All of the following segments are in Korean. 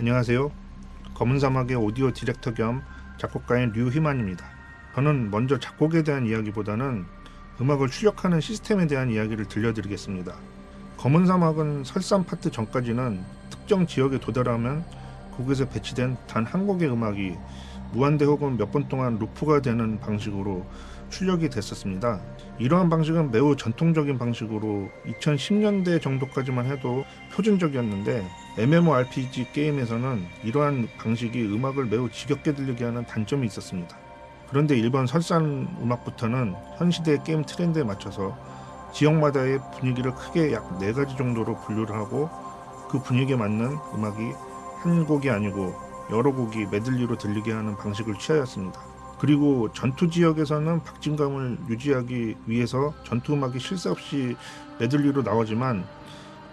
안녕하세요. 검은 사막의 오디오 디렉터 겸 작곡가인 류희만입니다. 저는 먼저 작곡에 대한 이야기보다는 음악을 출력하는 시스템에 대한 이야기를 들려드리겠습니다. 검은 사막은 설산 파트 전까지는 특정 지역에 도달하면 곡에서 배치된 단 한 곡의 음악이 무한대 혹은 몇 번 동안 루프가 되는 방식으로 출력이 됐었습니다. 이러한 방식은 매우 전통적인 방식으로 2010년대 정도까지만 해도 표준적이었는데 MMORPG 게임에서는 이러한 방식이 음악을 매우 지겹게 들리게 하는 단점이 있었습니다. 그런데 일본 설산 음악부터는 현 시대의 게임 트렌드에 맞춰서 지역마다의 분위기를 크게 약네 가지 정도로 분류를 하고 그 분위기에 맞는 음악이 한 곡이 아니고 여러 곡이 메들리로 들리게 하는 방식을 취하였습니다. 그리고 전투 지역에서는 박진감을 유지하기 위해서 전투 음악이 쉴새 없이 메들리로 나오지만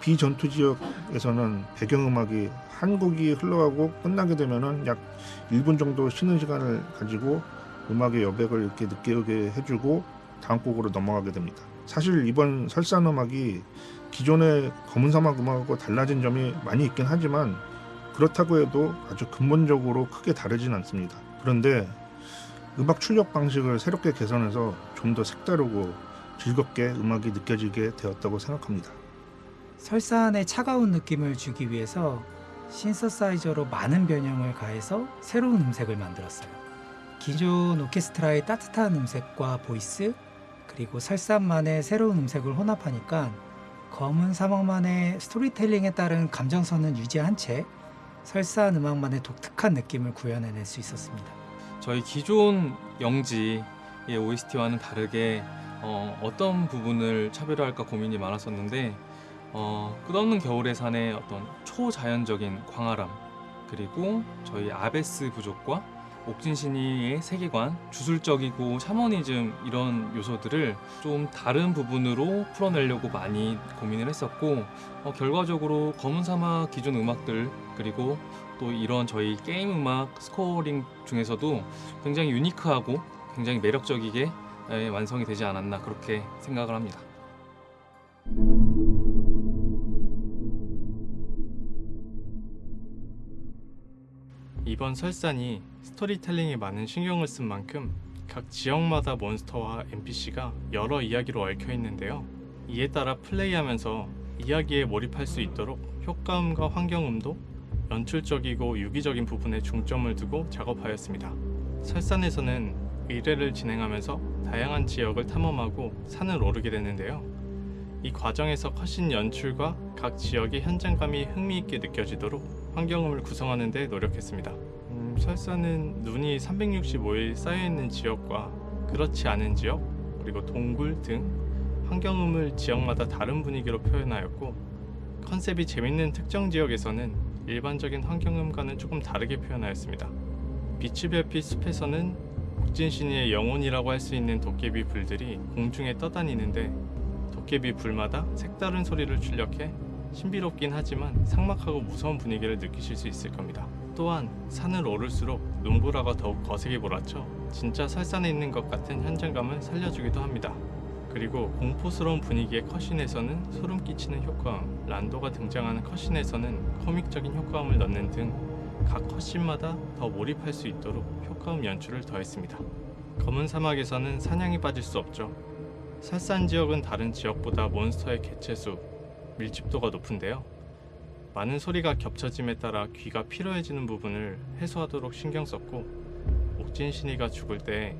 비전투 지역에서는 배경음악이 한 곡이 흘러가고 끝나게 되면은 약 1분 정도 쉬는 시간을 가지고 음악의 여백을 이렇게 느끼게 해주고 다음 곡으로 넘어가게 됩니다. 사실 이번 설산 음악이 기존의 검은 사막 음악하고 달라진 점이 많이 있긴 하지만 그렇다고 해도 아주 근본적으로 크게 다르진 않습니다. 그런데 음악 출력 방식을 새롭게 개선해서 좀 더 색다르고 즐겁게 음악이 느껴지게 되었다고 생각합니다. 설산의 차가운 느낌을 주기 위해서 신서사이저로 많은 변형을 가해서 새로운 음색을 만들었어요. 기존 오케스트라의 따뜻한 음색과 voice, 그리고 설산만의 새로운 음색을 혼합하니까 검은 사막만의 스토리텔링에 따른 감정선은 유지한 채 설산 음악만의 독특한 느낌을 구현해낼 수 있었습니다. 저희 기존 영지의 OST와는 다르게 어, 어떤 부분을 차별화할까 고민이 많았었는데 어, 끝없는 겨울의 산의 어떤 초자연적인 광활함 그리고 저희 아베스 부족과 옥진신이의 세계관, 주술적이고 샤머니즘 이런 요소들을 좀 다른 부분으로 풀어내려고 많이 고민을 했었고 어, 결과적으로 검은 사막 기존 음악들 그리고 또 이런 저희 게임 음악 scoring 중에서도 굉장히 unique하고 굉장히 매력적이게 예, 완성이 되지 않았나 그렇게 생각을 합니다. 이번 설산이 스토리텔링에 많은 신경을 쓴 만큼 각 지역마다 몬스터와 NPC가 여러 이야기로 얽혀 있는데요. 이에 따라 플레이하면서 이야기에 몰입할 수 있도록 효과음과 환경음도 연출적이고 유기적인 부분에 중점을 두고 작업하였습니다. 설산에서는 의뢰를 진행하면서 다양한 지역을 탐험하고 산을 오르게 되는데요. 이 과정에서 컷신 연출과 각 지역의 현장감이 흥미있게 느껴지도록 환경음을 구성하는 데 노력했습니다. 음, 설산은 눈이 365일 쌓여있는 지역과 그렇지 않은 지역, 그리고 동굴 등 환경음을 지역마다 다른 분위기로 표현하였고 컨셉이 재밌는 특정 지역에서는 일반적인 환경음과는 조금 다르게 표현하였습니다. 빛이 별빛 숲에서는 옥진신이의 영혼이라고 할 수 있는 도깨비 불들이 공중에 떠다니는데 도깨비 불마다 색다른 소리를 출력해 신비롭긴 하지만 삭막하고 무서운 분위기를 느끼실 수 있을 겁니다. 또한 산을 오를수록 눈보라가 더욱 거세게 몰아쳐 진짜 설산에 있는 것 같은 현장감을 살려주기도 합니다. 그리고 공포스러운 분위기의 컷신에서는 소름 끼치는 효과음, 란도가 등장하는 컷신에서는 코믹적인 효과음을 넣는 등 각 컷신마다 더 몰입할 수 있도록 효과음 연출을 더했습니다. 검은 사막에서는 사냥이 빠질 수 없죠. 설산 지역은 다른 지역보다 몬스터의 개체수, 밀집도가 높은데요. 많은 소리가 겹쳐짐에 따라 귀가 피로해지는 부분을 해소하도록 신경 썼고 옥진신이가 죽을 때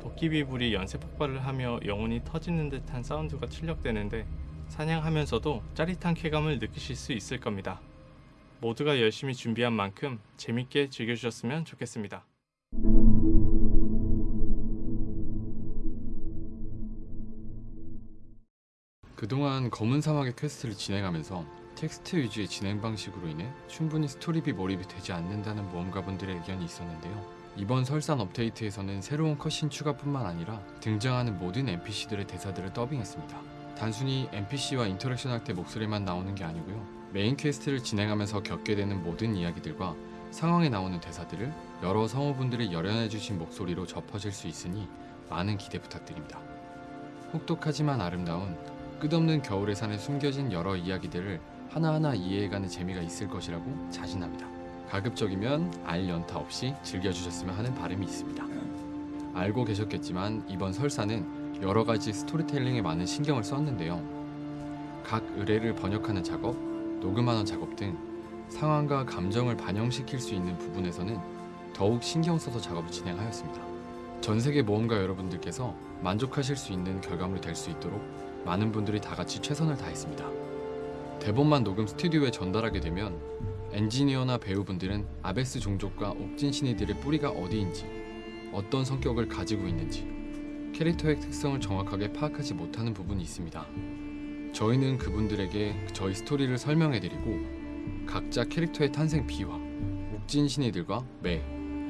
도깨비불이 연쇄 폭발을 하며 영혼이 터지는 듯한 사운드가 출력되는데 사냥하면서도 짜릿한 쾌감을 느끼실 수 있을 겁니다. 모두가 열심히 준비한 만큼 재밌게 즐겨주셨으면 좋겠습니다. 그동안 검은 사막의 quest를 진행하면서 텍스트 위주의 진행 방식으로 인해 충분히 스토리에 몰입이 되지 않는다는 모험가분들의 의견이 있었는데요. 이번 설산 업데이트에서는 새로운 cutscene 추가뿐만 아니라 등장하는 모든 NPC들의 대사들을 더빙했습니다. 단순히 NPC와 interaction 할 때 목소리만 나오는 게 아니고요. main quest를 진행하면서 겪게 되는 모든 이야기들과 상황에 나오는 대사들을 여러 성우분들이 열연해주신 목소리로 접하실 수 있으니 많은 기대 부탁드립니다. 혹독하지만 아름다운 끝없는 겨울의 산에 숨겨진 여러 이야기들을 하나하나 이해해가는 재미가 있을 것이라고 자신합니다. 가급적이면 알 연타 없이 즐겨주셨으면 하는 바람이 있습니다. 알고 계셨겠지만 이번 설사는 여러 가지 스토리텔링에 많은 신경을 썼는데요. 각 의뢰를 번역하는 작업, 녹음하는 작업 등 상황과 감정을 반영시킬 수 있는 부분에서는 더욱 신경 써서 작업을 진행하였습니다. 전 세계 모험가 여러분들께서 만족하실 수 있는 결과물이 될 수 있도록 많은 분들이 다 같이 최선을 다했습니다. 대본만 녹음 스튜디오에 전달하게 되면 엔지니어나 배우분들은 아베스 종족과 옥진 신이들의 뿌리가 어디인지, 어떤 성격을 가지고 있는지, 캐릭터의 특성을 정확하게 파악하지 못하는 부분이 있습니다. 저희는 그분들에게 저희 스토리를 설명해드리고 각자 캐릭터의 탄생 비화, 옥진 신이들과 매,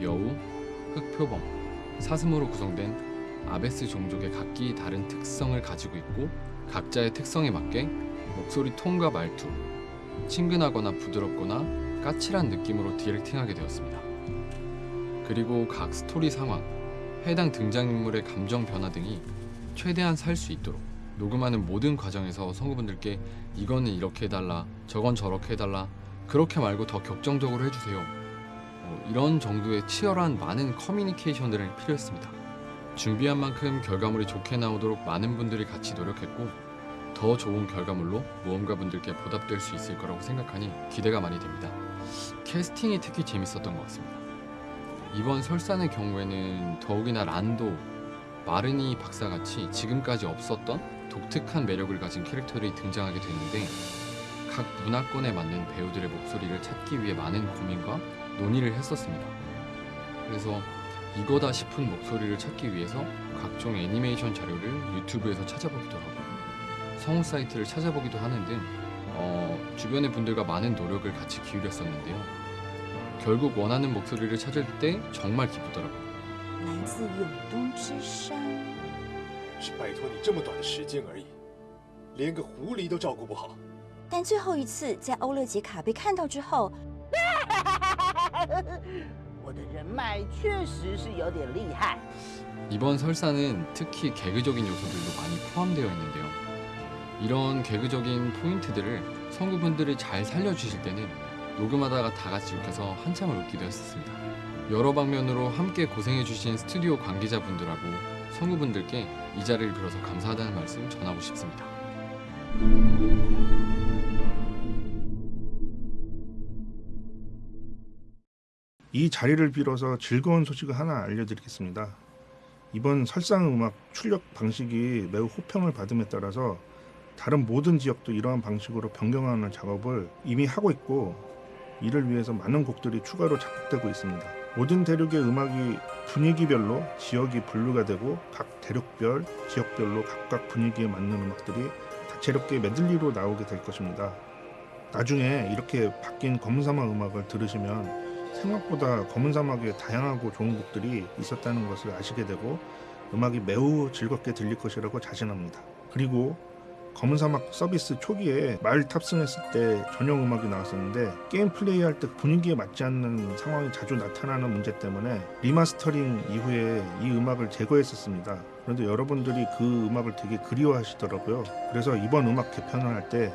여우, 흑표범, 사슴으로 구성된 아베스 종족의 각기 다른 특성을 가지고 있고 각자의 특성에 맞게 목소리 톤과 말투, 친근하거나 부드럽거나 까칠한 느낌으로 디렉팅하게 되었습니다. 그리고 각 스토리 상황, 해당 등장인물의 감정 변화 등이 최대한 살 수 있도록 녹음하는 모든 과정에서 성우분들께 이거는 이렇게 해달라, 저건 저렇게 해달라, 그렇게 말고 더 격정적으로 해주세요. 어, 이런 정도의 치열한 많은 커뮤니케이션들이 필요했습니다. 준비한 만큼 결과물이 좋게 나오도록 많은 분들이 같이 노력했고 더 좋은 결과물로 모험가 분들께 보답될 수 있을 거라고 생각하니 기대가 많이 됩니다. 캐스팅이 특히 재밌었던 것 같습니다. 이번 설산의 경우에는 더욱이나 란도, 마르니 박사같이 지금까지 없었던 독특한 매력을 가진 캐릭터들이 등장하게 됐는데 각 문화권에 맞는 배우들의 목소리를 찾기 위해 많은 고민과 논의를 했었습니다. 그래서 이거다 싶은 목소리를 찾기 위해서 각종 애니메이션 자료를 유튜브에서 찾아보기도 하고 성우 사이트를 찾아보기도 하는 등 어, 주변의 분들과 많은 노력을 같이 기울였었는데요. 결국 원하는 목소리를 찾을 때 정말 기쁘더라고요. 来自永东之山。是拜托你这么短的时间而已，连个狐狸都照顾不好。但最后一次在欧乐杰卡被看到之后， 我的人脉确实是有点厉害。 이번 설사는 특히 개그적인 요소들도 많이 포함되어 있는데요. 이런 개그적인 포인트들을 성우분들이 잘 살려주실 때는 녹음하다가 다 같이 웃겨서 한참을 웃기도 했었습니다. 여러 방면으로 함께 고생해주신 스튜디오 관계자분들하고 성우분들께 이 자리를 빌어서 감사하다는 말씀 전하고 싶습니다. 이 자리를 빌어서 즐거운 소식을 하나 알려드리겠습니다. 이번 설상 음악 출력 방식이 매우 호평을 받음에 따라서 다른 모든 지역도 이러한 방식으로 변경하는 작업을 이미 하고 있고 이를 위해서 많은 곡들이 추가로 작곡되고 있습니다. 모든 대륙의 음악이 분위기별로 지역이 분류가 되고 각 대륙별, 지역별로 각각 분위기에 맞는 음악들이 다채롭게 메들리로 나오게 될 것입니다. 나중에 이렇게 바뀐 검은 사막 음악을 들으시면 생각보다 검은 사막에 다양하고 좋은 곡들이 있었다는 것을 아시게 되고 음악이 매우 즐겁게 들릴 것이라고 자신합니다. 그리고 검은 사막 서비스 초기에 말 탑승했을 때 전용 음악이 나왔었는데 게임 플레이할 때 분위기에 맞지 않는 상황이 자주 나타나는 문제 때문에 리마스터링 이후에 이 음악을 제거했었습니다. 그런데 여러분들이 그 음악을 되게 그리워하시더라고요. 그래서 이번 음악 개편을 할 때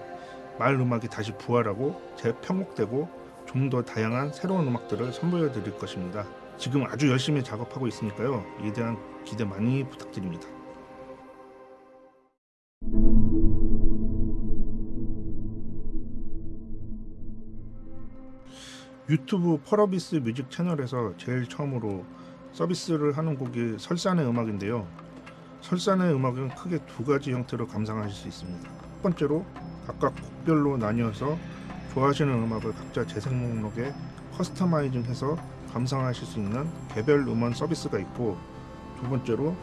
말 음악이 다시 부활하고 재편곡되고 좀 더 다양한 새로운 음악들을 선보여 드릴 것입니다. 지금 아주 열심히 작업하고 있으니까요. 이에 대한 기대 많이 부탁드립니다. 유튜브 펄어비스 뮤직 채널에서 제일 처음으로 서비스를 하는 곡이 설산의 음악인데요. 설산의 음악은 크게 두 가지 형태로 감상하실 수 있습니다. 첫 번째로 각각 곡별로 나뉘어서 좋아하시는 음악을 각자 재생 목록에 커스터마이징해서 감상하실 수 있는 개별 음원 서비스가 있고 두 번째로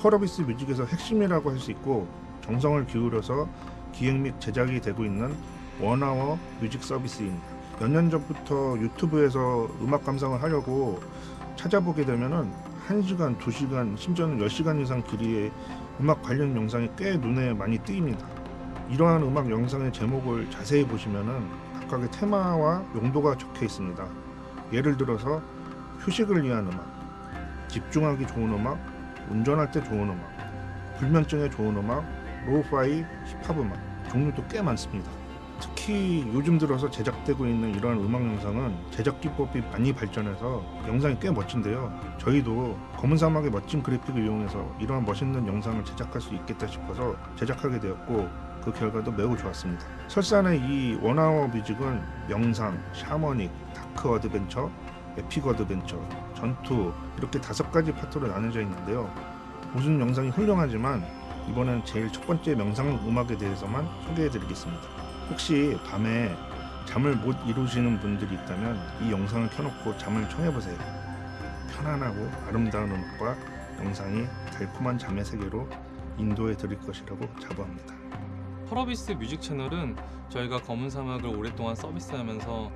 펄어비스 뮤직에서 핵심이라고 할 수 있고 정성을 기울여서 기획 및 제작이 되고 있는 원아워 뮤직 서비스입니다. 몇 년 전부터 유튜브에서 음악 감상을 하려고 찾아보게 되면은 1시간, 2시간, 심지어는 10시간 이상 길이의 음악 관련 영상이 꽤 눈에 많이 띄입니다. 이러한 음악 영상의 제목을 자세히 보시면은 각각의 테마와 용도가 적혀 있습니다. 예를 들어서 휴식을 위한 음악, 집중하기 좋은 음악, 운전할 때 좋은 음악, 불면증에 좋은 음악, lo-fi, 힙합 음악 종류도 꽤 많습니다. 특히 특히 요즘 들어서 제작되고 있는 이러한 음악 영상은 제작 기법이 많이 발전해서 영상이 꽤 멋진데요. 저희도 검은 사막의 멋진 그래픽을 이용해서 이러한 멋있는 영상을 제작할 수 있겠다 싶어서 제작하게 되었고 그 결과도 매우 좋았습니다. 설산의 이 one hour music은 명상, shamanic, dark adventure, epic adventure, 전투 이렇게 다섯 가지 파트로 나눠져 있는데요. 모든 영상이 훌륭하지만 이번엔 제일 첫 번째 명상 음악에 대해서만 소개해드리겠습니다. 혹시 밤에 잠을 못 이루시는 분들이 있다면 이 영상을 켜놓고 잠을 청해보세요. 편안하고 아름다운 음악과 영상이 달콤한 잠의 세계로 인도해 드릴 것이라고 자부합니다. 펄어비스 뮤직 채널은 저희가 검은 사막을 오랫동안 서비스하면서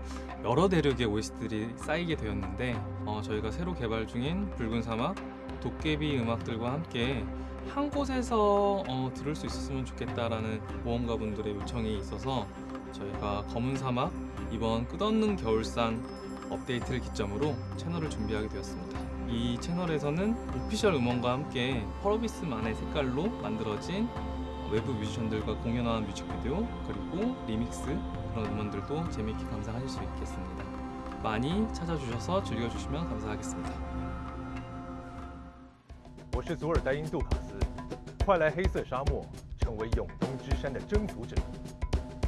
여러 대륙의 OST들이 쌓이게 되었는데 어, 저희가 새로 개발 중인 붉은 사막, 도깨비 음악들과 함께 한 곳에서 어, 들을 수 있었으면 좋겠다라는 모험가분들의 요청이 있어서 저희가 검은 사막 이번 끝없는 겨울산 업데이트를 기점으로 채널을 준비하게 되었습니다. 이 채널에서는 official 음원과 함께 펄어비스만의 색깔로 만들어진 외부 뮤지션들과 공연한 뮤직비디오 그리고 리믹스 그런 음원들도 재미있게 감상하실 수 있겠습니다. 많이 찾아주셔서 즐겨주시면 감사하겠습니다. 我是佐尔戴因杜卡斯，快来黑色沙漠，成为永东之山的征服者。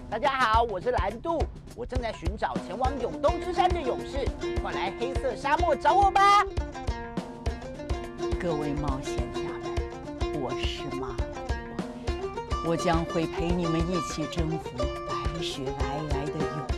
大家好，我是蓝度，我正在寻找前往永东之山的勇士，快来黑色沙漠找我吧！各位冒险家们，我是马虎， 我将会陪你们一起征服白雪皑皑的永